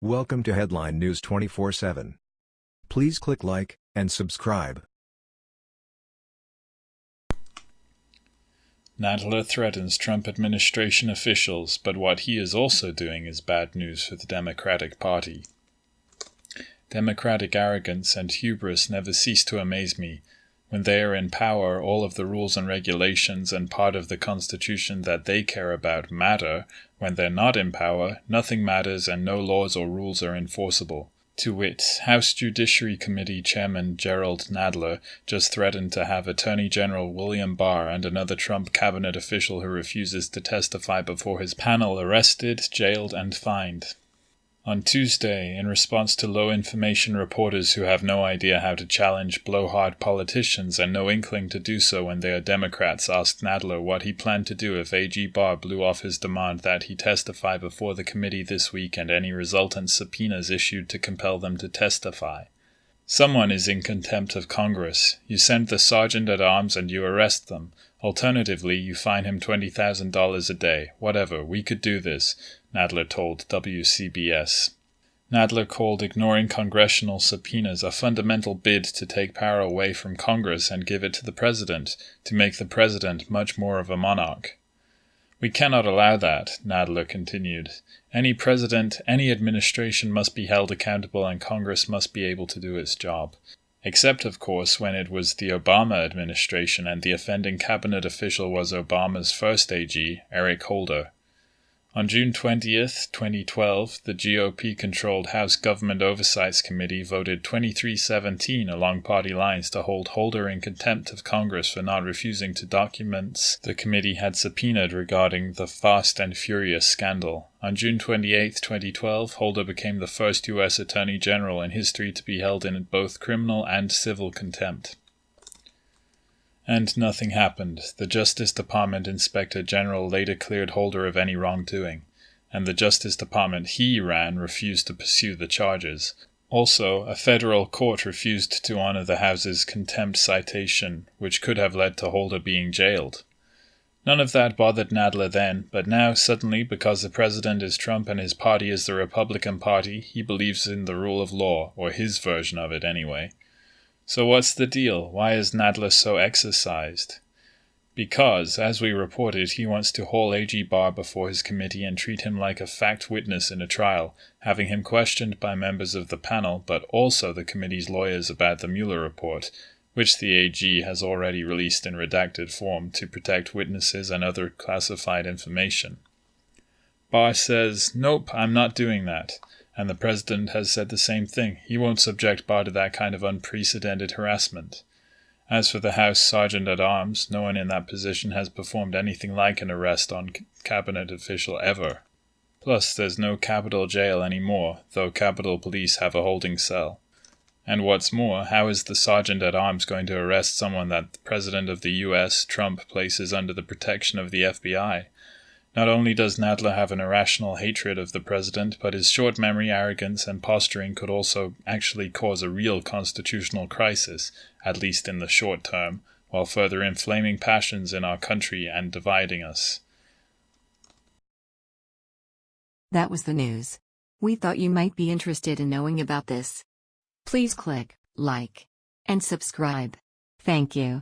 Welcome to Headline News 24/7. Please click like and subscribe. Nadler threatens Trump administration officials, but what he is also doing is bad news for the Democratic Party. Democratic arrogance and hubris never cease to amaze me. When they are in power, all of the rules and regulations and part of the Constitution that they care about matter. When they're not in power, nothing matters and no laws or rules are enforceable. To wit, House Judiciary Committee Chairman Jerrold Nadler just threatened to have Attorney General William Barr and another Trump cabinet official who refuses to testify before his panel arrested, jailed, and fined. On Tuesday, in response to low information reporters who have no idea how to challenge blowhard politicians and no inkling to do so when they are Democrats, asked Nadler what he planned to do if AG Barr blew off his demand that he testify before the committee this week and any resultant subpoenas issued to compel them to testify. Someone is in contempt of Congress. You send the sergeant at arms and you arrest them. Alternatively, you fine him $20,000 a day. Whatever, we could do this, Nadler told WCBS. Nadler called ignoring congressional subpoenas a fundamental bid to take power away from Congress and give it to the president, to make the president much more of a monarch. We cannot allow that, Nadler continued. Any president, any administration must be held accountable and Congress must be able to do its job except of course when it was the Obama administration and the offending cabinet official was Obama's first AG, Eric Holder. On June 20, 2012, the GOP controlled House Government Oversight Committee voted 2317 along party lines to hold Holder in contempt of Congress for not refusing to documents the committee had subpoenaed regarding the Fast and Furious scandal. On June 28, 2012, Holder became the first U.S. Attorney General in history to be held in both criminal and civil contempt. And nothing happened. The Justice Department Inspector General later cleared Holder of any wrongdoing, and the Justice Department he ran refused to pursue the charges. Also, a federal court refused to honor the House's contempt citation, which could have led to Holder being jailed. None of that bothered Nadler then, but now, suddenly, because the president is Trump and his party is the Republican Party, he believes in the rule of law, or his version of it anyway. So what's the deal? Why is Nadler so exercised? Because, as we reported, he wants to haul A.G. Barr before his committee and treat him like a fact witness in a trial, having him questioned by members of the panel, but also the committee's lawyers about the Mueller report, which the AG has already released in redacted form to protect witnesses and other classified information. Barr says, Nope, I'm not doing that. And the president has said the same thing. He won't subject Barr to that kind of unprecedented harassment. As for the House Sergeant at Arms, no one in that position has performed anything like an arrest on cabinet official ever. Plus, there's no Capitol jail anymore, though Capitol Police have a holding cell. And what's more, how is the Sergeant at Arms going to arrest someone that the President of the US, Trump, places under the protection of the FBI? Not only does Nadler have an irrational hatred of the president, but his short memory, arrogance, and posturing could also actually cause a real constitutional crisis, at least in the short term, while further inflaming passions in our country and dividing us. That was the news. We thought you might be interested in knowing about this. Please click like and subscribe. Thank you.